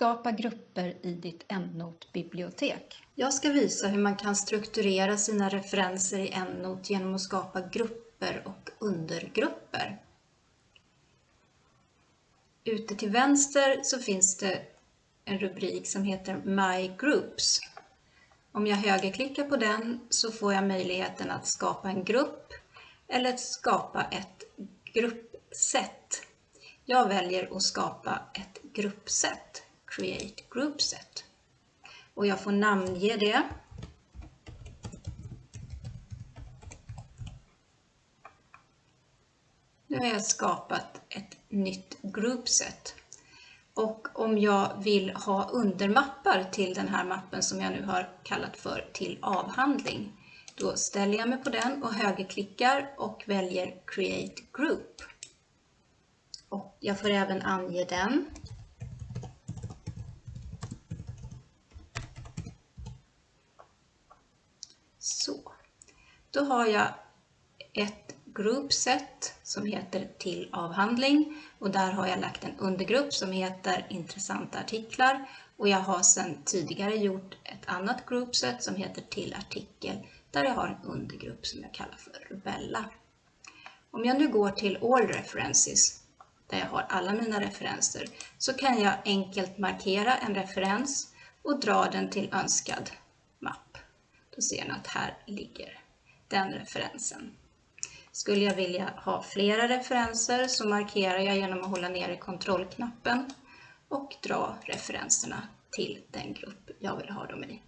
Skapa grupper i ditt EndNote-bibliotek. Jag ska visa hur man kan strukturera sina referenser i EndNote genom att skapa grupper och undergrupper. Ute till vänster så finns det en rubrik som heter My Groups. Om jag högerklickar på den så får jag möjligheten att skapa en grupp eller skapa ett gruppsätt. Jag väljer att skapa ett gruppsätt, Create Groupset. Och jag får namnge det. Nu har jag skapat ett nytt groupset. Och om jag vill ha undermappar till den här mappen som jag nu har kallat för till avhandling, då ställer jag mig på den och högerklickar och väljer Create Group. Och jag får även ange den. Så, då har jag ett groupset som heter till avhandling och där har jag lagt en undergrupp som heter intressanta artiklar och jag har sedan tidigare gjort ett annat groupset som heter till artikel där jag har en undergrupp som jag kallar för Rubella. Om jag nu går till All References där jag har alla mina referenser så kan jag enkelt markera en referens och dra den till önskad. Då ser ni att här ligger den referensen. Skulle jag vilja ha flera referenser så markerar jag genom att hålla nere kontrollknappen och dra referenserna till den grupp jag vill ha dem i.